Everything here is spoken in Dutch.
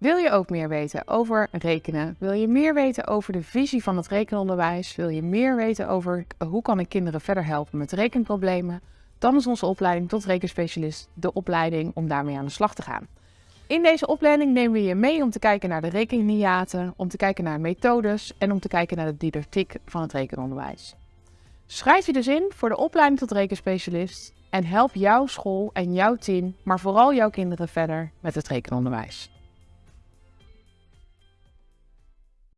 Wil je ook meer weten over rekenen? Wil je meer weten over de visie van het rekenonderwijs? Wil je meer weten over hoe kan ik kinderen verder helpen met rekenproblemen? Dan is onze opleiding tot rekenspecialist de opleiding om daarmee aan de slag te gaan. In deze opleiding nemen we je mee om te kijken naar de rekenhiaten, om te kijken naar methodes en om te kijken naar de didactiek van het rekenonderwijs. Schrijf je dus in voor de opleiding tot rekenspecialist en help jouw school en jouw team, maar vooral jouw kinderen verder met het rekenonderwijs.